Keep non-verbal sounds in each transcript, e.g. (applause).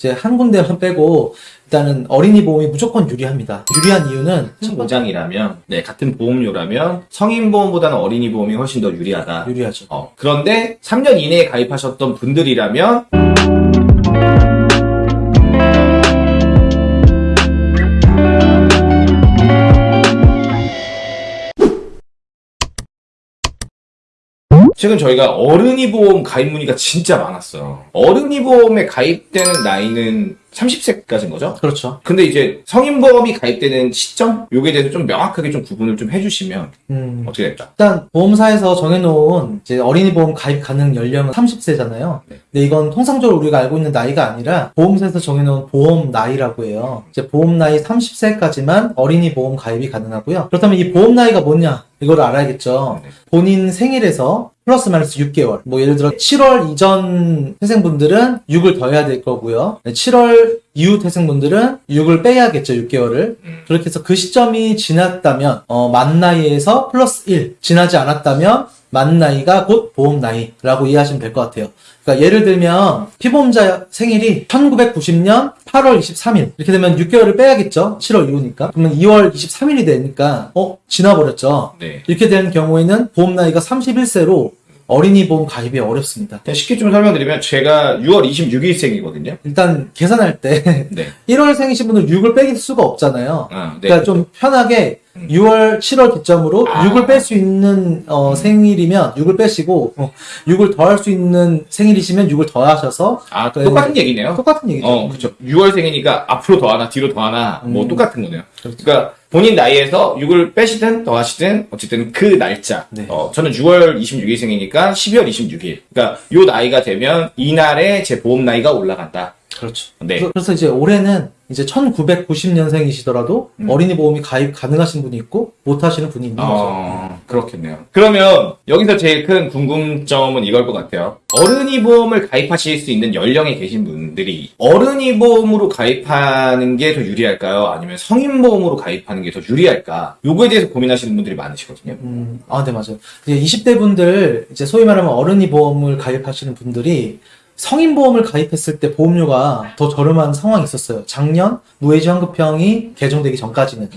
이제 한 군데만 빼고 일단은 어린이 보험이 무조건 유리합니다. 유리한 이유는 첫 보장이라면, 네, 같은 보험료라면 성인 보험보다는 어린이 보험이 훨씬 더 유리하다. 유리하죠. 어, 그런데 3년 이내에 가입하셨던 분들이라면 최근 저희가 어른이 보험 가입 문의가 진짜 많았어요. 어른이 보험에 가입되는 나이는 30세까지인 거죠? 그렇죠. 근데 이제 성인 보험이 가입되는 시점? 요게 대해서 좀 명확하게 좀 구분을 좀 해주시면 음, 어떻게 될까? 일단 보험사에서 정해놓은 이제 어린이 보험 가입 가능 연령은 30세잖아요. 네. 근데 이건 통상적으로 우리가 알고 있는 나이가 아니라 보험사에서 정해놓은 보험 나이라고 해요. 이제 보험 나이 30세까지만 어린이 보험 가입이 가능하고요. 그렇다면 이 보험 나이가 뭐냐? 이걸 알아야겠죠. 네. 본인 생일에서 플러스 마이너스 6개월. 뭐 예를 들어 7월 이전 태생분들은 6을 더해야 될 거고요. 7월 이후 태생분들은 6을 빼야겠죠, 6개월을. 음. 그렇게 해서 그 시점이 지났다면 어, 만 나이에서 플러스 1 지나지 않았다면 만 나이가 곧 보험 나이라고 이해하시면 될 것 같아요. 그러니까 예를 들면 피보험자 생일이 1990년 8월 23일 이렇게 되면 6개월을 빼야겠죠. 7월 이후니까. 그러면 2월 23일이 되니까 어 지나버렸죠. 네. 이렇게 되는 경우에는 보험 나이가 31세로 어린이 보험 가입이 어렵습니다. 그냥 쉽게 좀 설명드리면 제가 6월 26일생이거든요. 일단 계산할 때 (laughs) 네. 1월 생이신 분들 6을 빼길 수가 없잖아요. 아, 네. 그러니까 좀 편하게 음. 6월, 7월 기점으로 아. 6을 뺄 수 있는 어, 생일이면 6을 빼시고 어, 6을 더할 수 있는 생일이시면 6을 더하셔서 아, 네. 똑같은 얘기네요. 똑같은 얘기죠. 어, 그쵸. 6월생이니까 앞으로 더 하나, 뒤로 더 하나, 뭐 음. 똑같은 거네요. 그렇죠. 그러니까 본인 나이에서 6을 빼시든 더하시든 어쨌든 그 날짜. 네. 어, 저는 6월 26일생이니까 12월 26일. 그러니까 요 나이가 되면 이날에 제 보험 나이가 올라간다. 그렇죠. 네. 그래서, 그래서 이제 올해는 이제 1990년생이시더라도 음. 어린이 보험이 가입 가능하신 분이 있고 못 하시는 분이 있는 거죠. 어, 그렇겠네요. 그러면 여기서 제일 큰 궁금점은 이걸 것 같아요. 어른이 보험을 가입하실 수 있는 연령에 계신 분들이 어른이 보험으로 가입하는 게 더 유리할까요? 아니면 성인 보험으로 가입하는 게 더 유리할까? 요거에 대해서 고민하시는 분들이 많으시거든요. 음, 아, 네, 맞아요. 이제 20대 분들, 이제 소위 말하면 어른이 보험을 가입하시는 분들이 성인 보험을 가입했을 때 보험료가 더 저렴한 상황이 있었어요. 작년 무해지 환급형이 개정되기 전까지는.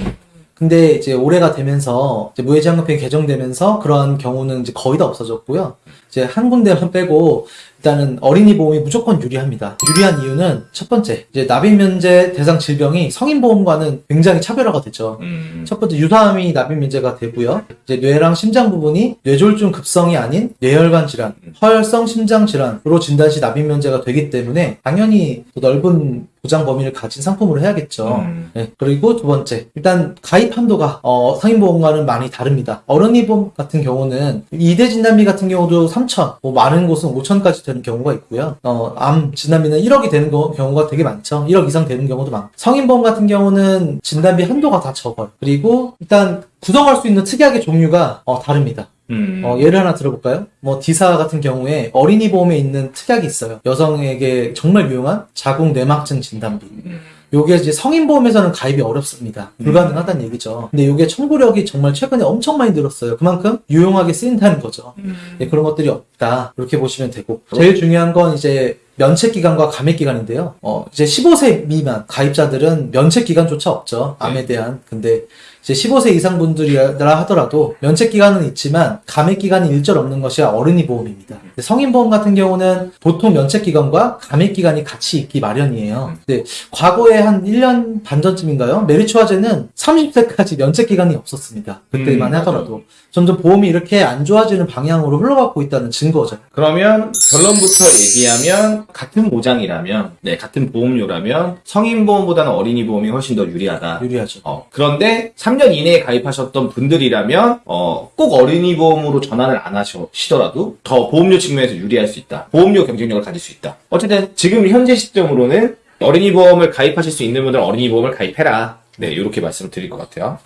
근데 이제 올해가 되면서 이제 무해지 환급형이 개정되면서 그러한 경우는 이제 거의 다 없어졌고요. 이제 한 군데만 빼고 일단은 어린이 보험이 무조건 유리합니다. 유리한 이유는 첫 번째, 이제 납입 면제 대상 질병이 성인 보험과는 굉장히 차별화가 되죠. 음, 첫 번째 유사암이 납입 문제가 되고요. 이제 뇌랑 심장 부분이 뇌졸중 급성이 아닌 뇌혈관 질환, 허혈성 심장 질환으로 진단 시 납입 문제가 되기 때문에 당연히 더 넓은 보장 범위를 가진 상품으로 해야겠죠. 음. 네, 그리고 두 번째, 일단 가입 한도가 어, 성인 보험과는 많이 다릅니다. 어른이 보험 같은 경우는 이대 진단비 같은 경우도 3 천, 뭐 많은 곳은 5천까지 되는 경우가 있고요. 어, 암 진단비는 1억이 되는 거- 경우가 되게 많죠. 1억 이상 되는 경우도 많고. 성인보험 같은 경우는 진단비 한도가 다 적어요. 그리고 일단 구성할 수 있는 특약의 종류가 어, 다릅니다. 음. 어, 예를 하나 들어볼까요? 뭐, 디사 같은 경우에 어린이 보험에 있는 특약이 있어요. 여성에게 정말 유용한 자궁 뇌막증 진단비. 음. 요게 이제 성인 보험에서는 가입이 어렵습니다. 불가능하다는 얘기죠. 근데 요게 청구력이 정말 최근에 엄청 많이 늘었어요. 그만큼 유용하게 쓰인다는 거죠. 음. 예, 그런 것들이 없다. 이렇게 보시면 되고. 제일 중요한 건 이제 면책 기간과 감액 기간인데요. 어, 이제 15세 미만 가입자들은 면책 기간조차 없죠. 암에 네. 대한. 근데 이제 15세 이상 분들이라 하더라도 면책 기간은 있지만 감액 기간이 일절 없는 것이 어른이 보험입니다. 근데 성인 보험 같은 경우는 보통 면책 기간과 감액 기간이 같이 있기 마련이에요. 근데 과거에 한 1년 반 전쯤인가요? 메리츠화제는 30세까지 면책 기간이 없었습니다. 그때만 음, 하더라도 점점 보험이 이렇게 안 좋아지는 방향으로 흘러가고 있다는 증거죠. 그러면 결론부터 얘기하면 같은 보장이라면, 네, 같은 보험료라면 성인 보험보다는 어린이 보험이 훨씬 더 유리하다. 유리하죠. 어, 그런데 3년 이내에 가입하셨던 분들이라면 어, 꼭 어린이 보험으로 전환을 안 하시더라도 더 보험료 측면에서 유리할 수 있다. 보험료 경쟁력을 가질 수 있다. 어쨌든 지금 현재 시점으로는 어린이 보험을 가입하실 수 있는 분들은 어린이 보험을 가입해라. 네, 이렇게 말씀드릴 것 같아요.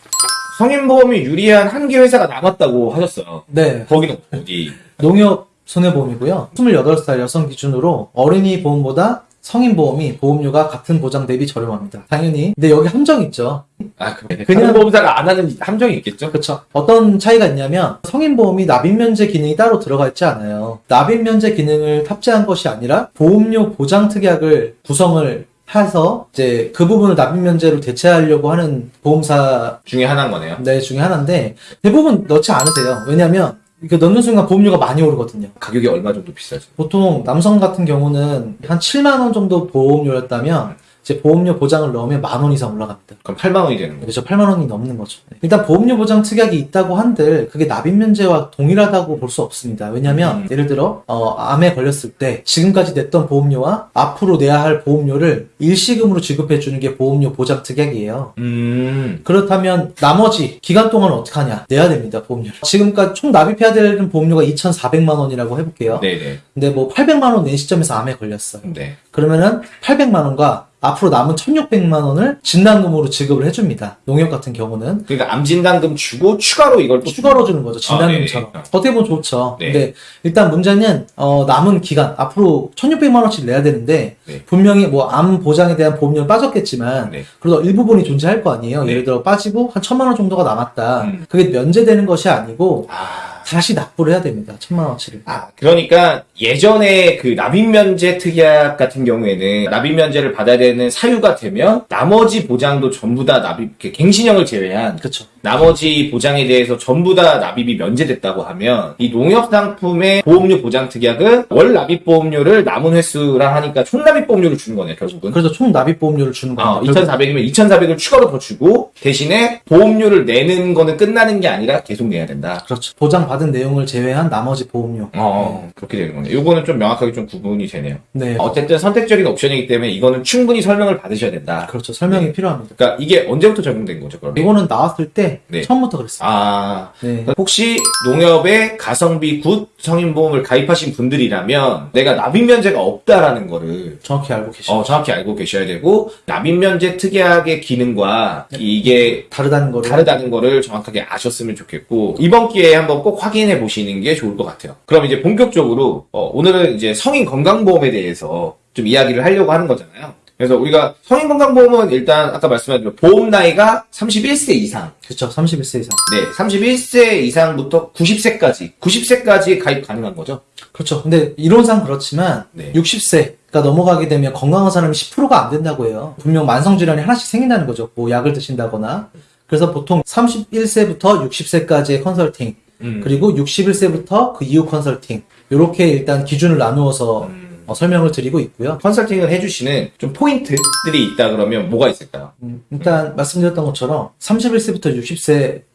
성인 보험이 유리한 한 개 회사가 남았다고 하셨어요. 네. 거기는 어디? 농협 손해보험이고요. 28살 여성 기준으로 어린이 보험보다 성인보험이 보험료가 같은 보장 대비 저렴합니다. 당연히. 근데 여기 함정이 있죠. 아, 그래. 그냥- 보험사가 안 하는 함정이 있겠죠? 그렇죠. 어떤 차이가 있냐면 성인보험이 납입면제 기능이 따로 들어가 있지 않아요. 납입면제 기능을 탑재한 것이 아니라 보험료 보장 특약을 구성을 해서 이제 그 부분을 납입면제로 대체하려고 하는 보험사 중에 하나인 거네요. 네 중에 하나인데 대부분 넣지 않으세요. 왜냐하면 이거 넣는 순간 보험료가 많이 오르거든요. 가격이 얼마 정도 비싸죠? 보통 남성 같은 경우는 한 7만 원 정도 보험료였다면 이제 보험료 보장을 넣으면 만 원 이상 올라갑니다. 그럼 8만 원이 되는 거죠. 그래서 8만 원이 넘는 거죠. 일단 보험료 보장 특약이 있다고 한들 그게 납입 면제와 동일하다고 볼 수 없습니다. 왜냐하면 음. 예를 들어 어, 암에 걸렸을 때 지금까지 냈던 보험료와 앞으로 내야 할 보험료를 일시금으로 지급해 주는 게 보험료 보장 특약이에요. 음. 그렇다면 나머지 기간 동안 어떻게 하냐? 내야 됩니다. 보험료. 지금까지 총 납입해야 되는 보험료가 2,400만 원이라고 해볼게요. 네네. 근데 뭐 800만 원 낸 시점에서 암에 걸렸어요. 네. 그러면은 800만 원과 앞으로 남은 1,600만 원을 진단금으로 지급을 해줍니다. 농협 같은 경우는 그러니까 암진단금 주고 추가로 이걸 또 추가로 주는 거죠. 진단금처럼. 아, 네. 어떻게 보면 좋죠. 네. 근데 일단 문제는 어, 남은 기간 앞으로 1,600만 원씩 내야 되는데 네. 분명히 뭐 암 보장에 대한 보험료는 빠졌겠지만 네. 그래도 일부분이 존재할 거 아니에요. 네. 예를 들어 빠지고 한 1,000만 원 정도가 남았다. 음. 그게 면제되는 것이 아니고 아. 다시 납부를 해야 됩니다. 1,000만 원치를. 아, 그러니까 예전에 그 납입면제 특약 같은 경우에는 납입면제를 받아야 되는 사유가 되면 나머지 보장도 전부 다 납입, 갱신형을 제외한 그렇죠. 나머지 보장에 대해서 전부 다 납입이 면제됐다고 하면 이 농협 상품의 보험료 보장 특약은 월 납입 보험료를 남은 횟수랑 하니까 총 납입 보험료를 주는 거네요, 결국은. 그래서 총 납입 보험료를 주는 어, 겁니다. 2,400이면 2,400을 추가로 더 주고 대신에 보험료를 내는 거는 끝나는 게 아니라 계속 내야 된다. 그렇죠. 보장 받은 내용을 제외한 나머지 보험료. 어, 그렇게 되는 거네요. 요거는 좀 명확하게 좀 구분이 되네요. 네. 어쨌든 선택적인 옵션이기 때문에 이거는 충분히 설명을 받으셔야 된다. 그렇죠. 설명이 네. 필요합니다. 그러니까 이게 언제부터 적용된 거죠, 그러면? 이거는 나왔을 때 네. 처음부터 그랬어요. 아, 네. 혹시 농협에 가성비 굿 성인보험을 가입하신 분들이라면 내가 납입 면제가 없다라는 거를 정확히 알고 계시죠. 어, 정확히 알고 계셔야 되고 납입 면제 특약의 기능과 이게 다르다는 거를. 다르다는 거를 정확하게 아셨으면 좋겠고 이번 기회에 한번 꼭 확인해 보시는 게 좋을 것 같아요. 그럼 이제 본격적으로 어, 오늘은 이제 성인 건강보험에 대해서 좀 이야기를 하려고 하는 거잖아요. 그래서 우리가 성인 건강보험은 일단 아까 말씀하신 보험 나이가 31세 이상, 그렇죠. 31세 이상. 네, 31세 이상부터 90세까지, 90세까지 가입 가능한 거죠. 그렇죠. 근데 이론상 그렇지만 네. 60세가 넘어가게 되면 건강한 사람이 10%가 안 된다고 해요. 분명 만성 질환이 하나씩 생긴다는 거죠. 뭐 약을 드신다거나. 그래서 보통 31세부터 60세까지의 컨설팅, 음. 그리고 61세부터 그 이후 컨설팅. 이렇게 일단 기준을 나누어서 음. 어, 설명을 드리고 있고요. 컨설팅을 해주시는 좀 포인트들이 있다 그러면 뭐가 있을까요? 음, 일단 말씀드렸던 것처럼 31세부터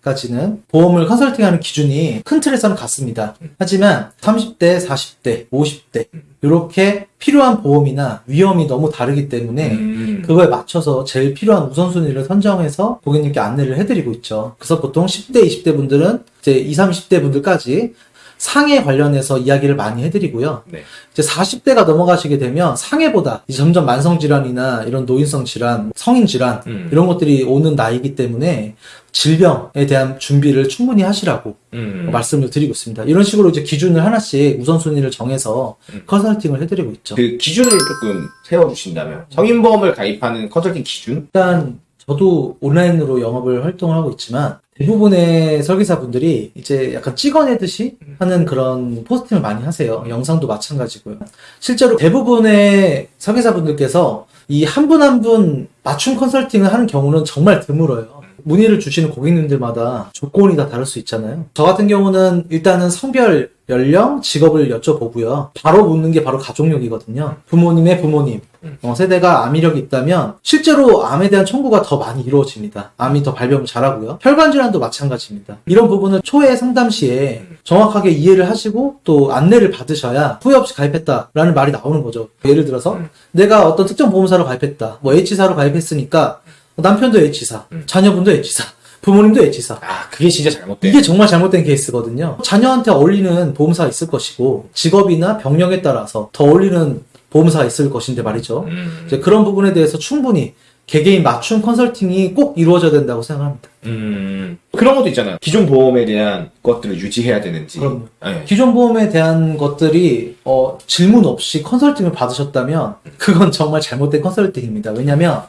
60세까지는 보험을 컨설팅하는 기준이 큰 틀에서는 같습니다. 하지만 30대, 40대, 50대 이렇게 필요한 보험이나 위험이 너무 다르기 때문에 음. 그거에 맞춰서 제일 필요한 우선순위를 선정해서 고객님께 안내를 해드리고 있죠. 그래서 보통 10대, 20대 분들은 이제 20, 30대 분들까지 상해 관련해서 이야기를 많이 해드리고요. 네. 이제 40대가 넘어가시게 되면 상해보다 점점 만성 질환이나 이런 노인성 질환, 성인 질환 음. 이런 것들이 오는 나이기 때문에 질병에 대한 준비를 충분히 하시라고 음. 말씀을 드리고 있습니다. 이런 식으로 이제 기준을 하나씩 우선순위를 정해서 음. 컨설팅을 해드리고 있죠. 그 기준을 조금 세워주신다면 성인보험을 가입하는 컨설팅 기준? 일단 저도 온라인으로 영업을 활동을 하고 있지만 대부분의 설계사분들이 이제 약간 찍어내듯이 하는 그런 포스팅을 많이 하세요. 영상도 마찬가지고요. 실제로 대부분의 설계사분들께서 이 한 분 한 분 맞춤 컨설팅을 하는 경우는 정말 드물어요. 문의를 주시는 고객님들마다 조건이 다 다를 수 있잖아요. 저 같은 경우는 일단은 성별, 연령, 직업을 여쭤보고요. 바로 묻는 게 바로 가족력이거든요. 부모님의 부모님, 어, 세대가 암 이력이 있다면 실제로 암에 대한 청구가 더 많이 이루어집니다. 암이 더 발병을 잘하고요. 혈관 질환도 마찬가지입니다. 이런 부분을 초회 상담 시에 정확하게 이해를 하시고 또 안내를 받으셔야 후회 없이 가입했다라는 말이 나오는 거죠. 예를 들어서 내가 어떤 특정 보험사로 가입했다. 뭐 H사로 가입했으니까 남편도 H사, 자녀분도 H사, 부모님도 H사. 아, 그게 진짜 잘못돼. 이게 정말 잘못된 케이스거든요. 자녀한테 어울리는 보험사가 있을 것이고 직업이나 병력에 따라서 더 어울리는 보험사가 있을 것인데 말이죠. 음. 이제 그런 부분에 대해서 충분히 개개인 맞춤 컨설팅이 꼭 이루어져야 된다고 생각합니다. 음, 그런 것도 있잖아요. 기존 보험에 대한 것들을 유지해야 되는지. 그럼요. 네. 기존 보험에 대한 것들이 어, 질문 없이 컨설팅을 받으셨다면 그건 정말 잘못된 컨설팅입니다. 왜냐하면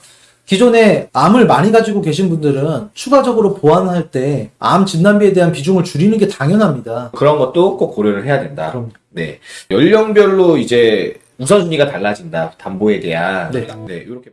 기존에 암을 많이 가지고 계신 분들은 추가적으로 보완할 때 암 진단비에 대한 비중을 줄이는 게 당연합니다. 그런 것도 꼭 고려를 해야 된다. 그럼요. 네. 연령별로 이제 우선순위가 달라진다. 담보에 대한. 네. 네, 이렇게.